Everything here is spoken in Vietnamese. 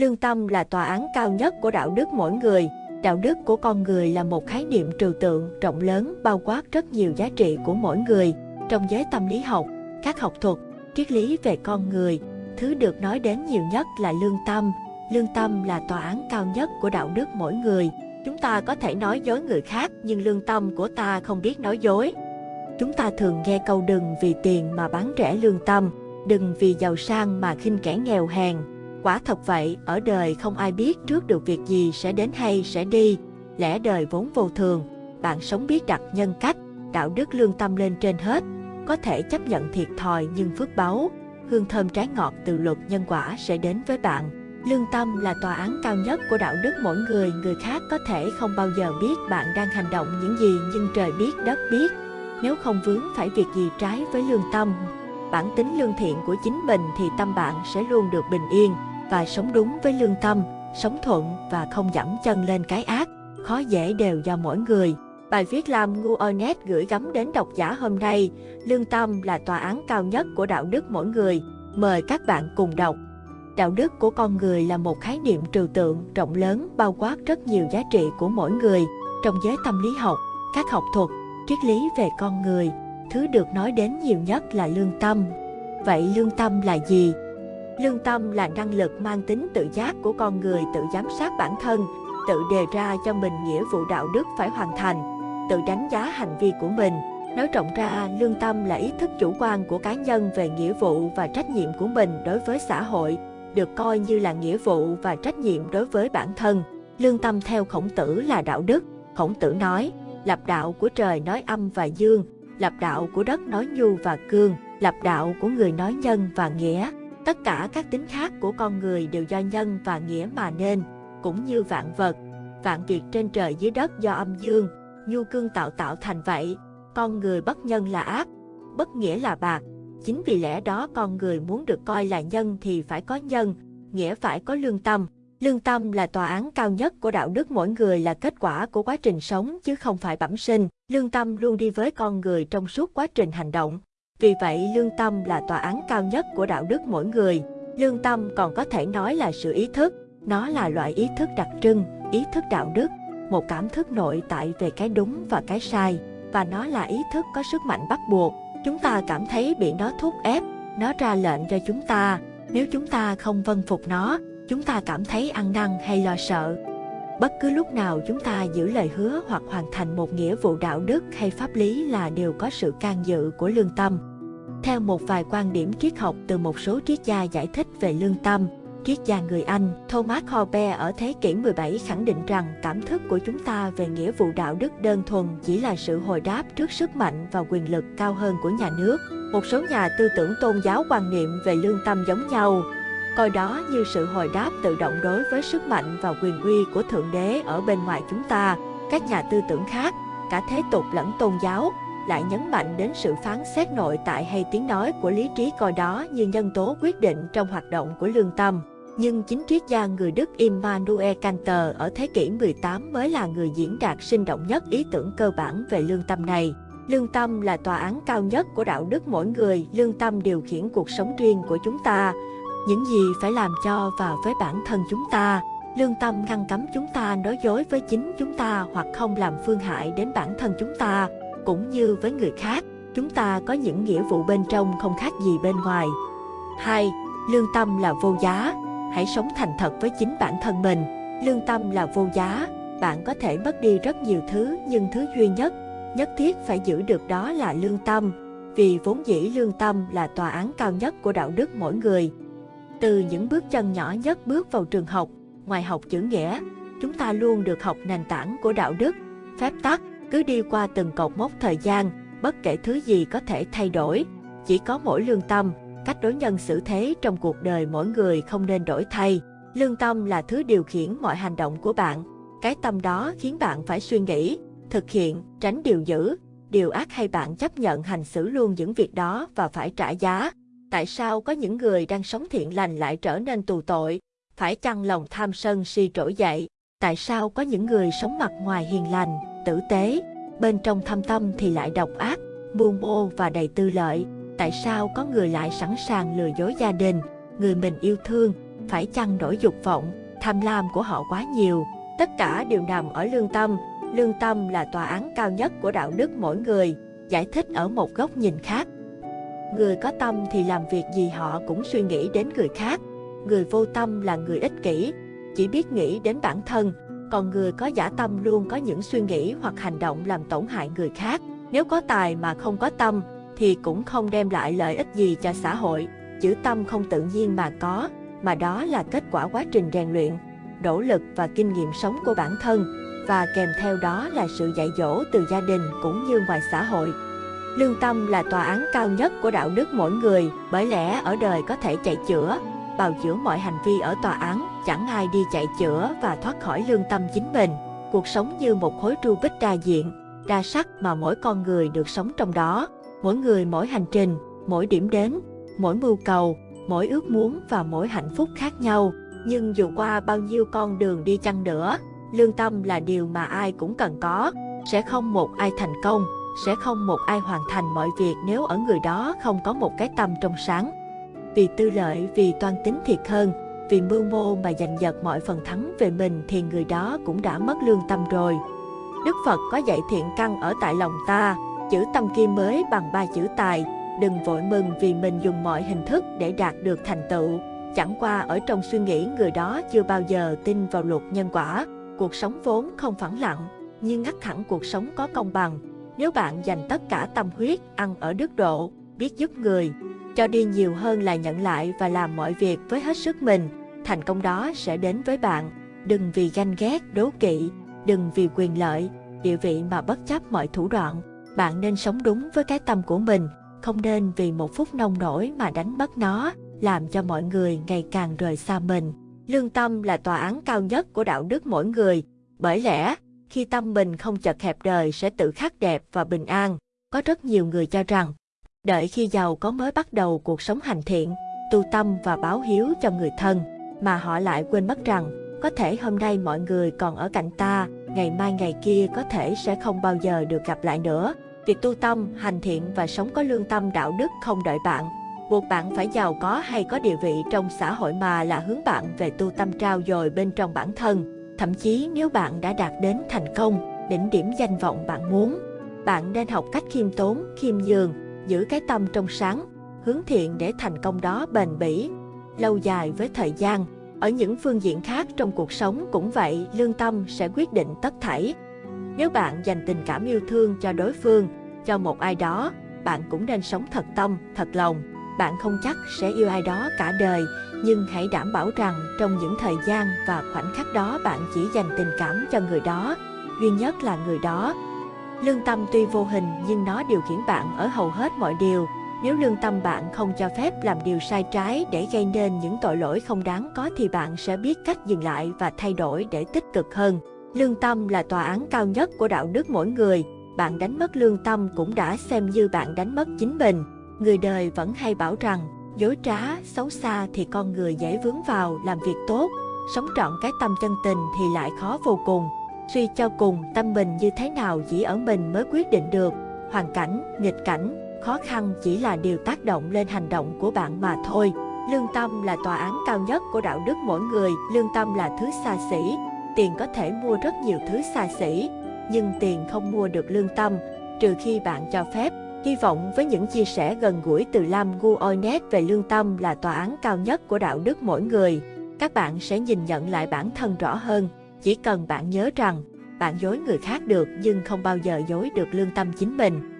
Lương tâm là tòa án cao nhất của đạo đức mỗi người. Đạo đức của con người là một khái niệm trừu tượng rộng lớn bao quát rất nhiều giá trị của mỗi người. Trong giới tâm lý học, các học thuật, triết lý về con người, thứ được nói đến nhiều nhất là lương tâm. Lương tâm là tòa án cao nhất của đạo đức mỗi người. Chúng ta có thể nói dối người khác nhưng lương tâm của ta không biết nói dối. Chúng ta thường nghe câu đừng vì tiền mà bán rẻ lương tâm, đừng vì giàu sang mà khinh kẻ nghèo hèn. Quả thật vậy, ở đời không ai biết trước được việc gì sẽ đến hay sẽ đi. Lẽ đời vốn vô thường, bạn sống biết đặt nhân cách, đạo đức lương tâm lên trên hết. Có thể chấp nhận thiệt thòi nhưng phước báu, hương thơm trái ngọt từ luật nhân quả sẽ đến với bạn. Lương tâm là tòa án cao nhất của đạo đức mỗi người, người khác có thể không bao giờ biết bạn đang hành động những gì nhưng trời biết đất biết. Nếu không vướng phải việc gì trái với lương tâm, bản tính lương thiện của chính mình thì tâm bạn sẽ luôn được bình yên và sống đúng với lương tâm, sống thuận và không dẫm chân lên cái ác, khó dễ đều do mỗi người. Bài viết làm ngu Onet gửi gắm đến độc giả hôm nay, lương tâm là tòa án cao nhất của đạo đức mỗi người. Mời các bạn cùng đọc. Đạo đức của con người là một khái niệm trừu tượng rộng lớn bao quát rất nhiều giá trị của mỗi người. Trong giới tâm lý học, các học thuật, triết lý về con người, thứ được nói đến nhiều nhất là lương tâm. Vậy lương tâm là gì? Lương tâm là năng lực mang tính tự giác của con người tự giám sát bản thân, tự đề ra cho mình nghĩa vụ đạo đức phải hoàn thành, tự đánh giá hành vi của mình. Nói rộng ra, lương tâm là ý thức chủ quan của cá nhân về nghĩa vụ và trách nhiệm của mình đối với xã hội, được coi như là nghĩa vụ và trách nhiệm đối với bản thân. Lương tâm theo khổng tử là đạo đức. Khổng tử nói, lập đạo của trời nói âm và dương, lập đạo của đất nói nhu và cương, lập đạo của người nói nhân và nghĩa. Tất cả các tính khác của con người đều do nhân và nghĩa mà nên, cũng như vạn vật. Vạn việc trên trời dưới đất do âm dương, nhu cương tạo tạo thành vậy. Con người bất nhân là ác, bất nghĩa là bạc. Chính vì lẽ đó con người muốn được coi là nhân thì phải có nhân, nghĩa phải có lương tâm. Lương tâm là tòa án cao nhất của đạo đức mỗi người là kết quả của quá trình sống chứ không phải bẩm sinh. Lương tâm luôn đi với con người trong suốt quá trình hành động. Vì vậy, lương tâm là tòa án cao nhất của đạo đức mỗi người. Lương tâm còn có thể nói là sự ý thức. Nó là loại ý thức đặc trưng, ý thức đạo đức, một cảm thức nội tại về cái đúng và cái sai. Và nó là ý thức có sức mạnh bắt buộc. Chúng ta cảm thấy bị nó thúc ép, nó ra lệnh cho chúng ta. Nếu chúng ta không vâng phục nó, chúng ta cảm thấy ăn năn hay lo sợ. Bất cứ lúc nào chúng ta giữ lời hứa hoặc hoàn thành một nghĩa vụ đạo đức hay pháp lý là đều có sự can dự của lương tâm. Theo một vài quan điểm triết học từ một số triết gia giải thích về lương tâm, triết gia người Anh Thomas Hobbes ở thế kỷ 17 khẳng định rằng cảm thức của chúng ta về nghĩa vụ đạo đức đơn thuần chỉ là sự hồi đáp trước sức mạnh và quyền lực cao hơn của nhà nước. Một số nhà tư tưởng tôn giáo quan niệm về lương tâm giống nhau, coi đó như sự hồi đáp tự động đối với sức mạnh và quyền uy của Thượng Đế ở bên ngoài chúng ta. Các nhà tư tưởng khác, cả thế tục lẫn tôn giáo, lại nhấn mạnh đến sự phán xét nội tại hay tiếng nói của lý trí coi đó như nhân tố quyết định trong hoạt động của lương tâm. Nhưng chính triết gia người Đức Immanuel Kant ở thế kỷ 18 mới là người diễn đạt sinh động nhất ý tưởng cơ bản về lương tâm này. Lương tâm là tòa án cao nhất của đạo đức mỗi người, lương tâm điều khiển cuộc sống riêng của chúng ta, những gì phải làm cho và với bản thân chúng ta. Lương tâm ngăn cấm chúng ta nói dối với chính chúng ta hoặc không làm phương hại đến bản thân chúng ta, cũng như với người khác. Chúng ta có những nghĩa vụ bên trong không khác gì bên ngoài. 2. Lương tâm là vô giá. Hãy sống thành thật với chính bản thân mình. Lương tâm là vô giá. Bạn có thể mất đi rất nhiều thứ nhưng thứ duy nhất, nhất thiết phải giữ được đó là lương tâm. Vì vốn dĩ lương tâm là tòa án cao nhất của đạo đức mỗi người. Từ những bước chân nhỏ nhất bước vào trường học, ngoài học chữ nghĩa, chúng ta luôn được học nền tảng của đạo đức, phép tắc, cứ đi qua từng cột mốc thời gian, bất kể thứ gì có thể thay đổi. Chỉ có mỗi lương tâm, cách đối nhân xử thế trong cuộc đời mỗi người không nên đổi thay. Lương tâm là thứ điều khiển mọi hành động của bạn. Cái tâm đó khiến bạn phải suy nghĩ, thực hiện, tránh điều dữ, điều ác hay bạn chấp nhận hành xử luôn những việc đó và phải trả giá. Tại sao có những người đang sống thiện lành lại trở nên tù tội? Phải chăng lòng tham sân si trỗi dậy? Tại sao có những người sống mặt ngoài hiền lành, tử tế, bên trong thâm tâm thì lại độc ác, buông ô và đầy tư lợi? Tại sao có người lại sẵn sàng lừa dối gia đình, người mình yêu thương, phải chăng nỗi dục vọng, tham lam của họ quá nhiều. Tất cả đều nằm ở lương tâm. Lương tâm là tòa án cao nhất của đạo đức mỗi người, giải thích ở một góc nhìn khác. Người có tâm thì làm việc gì họ cũng suy nghĩ đến người khác. Người vô tâm là người ích kỷ, chỉ biết nghĩ đến bản thân, còn người có giả tâm luôn có những suy nghĩ hoặc hành động làm tổn hại người khác. Nếu có tài mà không có tâm, thì cũng không đem lại lợi ích gì cho xã hội. Chữ tâm không tự nhiên mà có, mà đó là kết quả quá trình rèn luyện, nỗ lực và kinh nghiệm sống của bản thân, và kèm theo đó là sự dạy dỗ từ gia đình cũng như ngoài xã hội. Lương tâm là tòa án cao nhất của đạo đức mỗi người, bởi lẽ ở đời có thể chạy chữa, bào chữa mọi hành vi ở tòa án, chẳng ai đi chạy chữa và thoát khỏi lương tâm chính mình. Cuộc sống như một khối tru bích đa diện, đa sắc mà mỗi con người được sống trong đó. Mỗi người mỗi hành trình, mỗi điểm đến, mỗi mưu cầu, mỗi ước muốn và mỗi hạnh phúc khác nhau. Nhưng dù qua bao nhiêu con đường đi chăng nữa, lương tâm là điều mà ai cũng cần có. Sẽ không một ai thành công, sẽ không một ai hoàn thành mọi việc nếu ở người đó không có một cái tâm trong sáng. Vì tư lợi, vì toan tính thiệt hơn, vì mưu mô mà giành giật mọi phần thắng về mình thì người đó cũng đã mất lương tâm rồi. Đức Phật có dạy thiện căn ở tại lòng ta, chữ tâm kia mới bằng ba chữ tài, đừng vội mừng vì mình dùng mọi hình thức để đạt được thành tựu. Chẳng qua ở trong suy nghĩ người đó chưa bao giờ tin vào luật nhân quả, cuộc sống vốn không phẳng lặng, nhưng ngắt hẳn cuộc sống có công bằng. Nếu bạn dành tất cả tâm huyết, ăn ở đức độ, biết giúp người, cho đi nhiều hơn là nhận lại và làm mọi việc với hết sức mình, thành công đó sẽ đến với bạn. Đừng vì ganh ghét, đố kỵ, đừng vì quyền lợi, địa vị mà bất chấp mọi thủ đoạn. Bạn nên sống đúng với cái tâm của mình, không nên vì một phút nông nổi mà đánh mất nó, làm cho mọi người ngày càng rời xa mình. Lương tâm là tòa án cao nhất của đạo đức mỗi người, bởi lẽ khi tâm mình không chật hẹp đời sẽ tự khắc đẹp và bình an. Có rất nhiều người cho rằng, đợi khi giàu có mới bắt đầu cuộc sống hành thiện, tu tâm và báo hiếu cho người thân, mà họ lại quên mất rằng, có thể hôm nay mọi người còn ở cạnh ta, ngày mai ngày kia có thể sẽ không bao giờ được gặp lại nữa. Việc tu tâm, hành thiện và sống có lương tâm đạo đức không đợi bạn, buộc bạn phải giàu có hay có địa vị trong xã hội mà là hướng bạn về tu tâm trao dồi bên trong bản thân. Thậm chí nếu bạn đã đạt đến thành công, đỉnh điểm danh vọng bạn muốn, bạn nên học cách khiêm tốn, khiêm nhường, giữ cái tâm trong sáng, hướng thiện để thành công đó bền bỉ, lâu dài với thời gian. Ở những phương diện khác trong cuộc sống cũng vậy, lương tâm sẽ quyết định tất thảy. Nếu bạn dành tình cảm yêu thương cho đối phương, cho một ai đó, bạn cũng nên sống thật tâm, thật lòng. Bạn không chắc sẽ yêu ai đó cả đời, nhưng hãy đảm bảo rằng trong những thời gian và khoảnh khắc đó bạn chỉ dành tình cảm cho người đó, duy nhất là người đó. Lương tâm tuy vô hình nhưng nó điều khiển bạn ở hầu hết mọi điều. Nếu lương tâm bạn không cho phép làm điều sai trái để gây nên những tội lỗi không đáng có thì bạn sẽ biết cách dừng lại và thay đổi để tích cực hơn. Lương tâm là tòa án cao nhất của đạo đức mỗi người. Bạn đánh mất lương tâm cũng đã xem như bạn đánh mất chính mình. Người đời vẫn hay bảo rằng, dối trá, xấu xa thì con người dễ vướng vào làm việc tốt, sống trọn cái tâm chân tình thì lại khó vô cùng. Suy cho cùng, tâm mình như thế nào chỉ ở mình mới quyết định được. Hoàn cảnh, nghịch cảnh, khó khăn chỉ là điều tác động lên hành động của bạn mà thôi. Lương tâm là tòa án cao nhất của đạo đức mỗi người, lương tâm là thứ xa xỉ. Tiền có thể mua rất nhiều thứ xa xỉ, nhưng tiền không mua được lương tâm, trừ khi bạn cho phép. Hy vọng với những chia sẻ gần gũi từ Lam Gu Oinet về lương tâm là tòa án cao nhất của đạo đức mỗi người, các bạn sẽ nhìn nhận lại bản thân rõ hơn. Chỉ cần bạn nhớ rằng, bạn dối người khác được nhưng không bao giờ dối được lương tâm chính mình.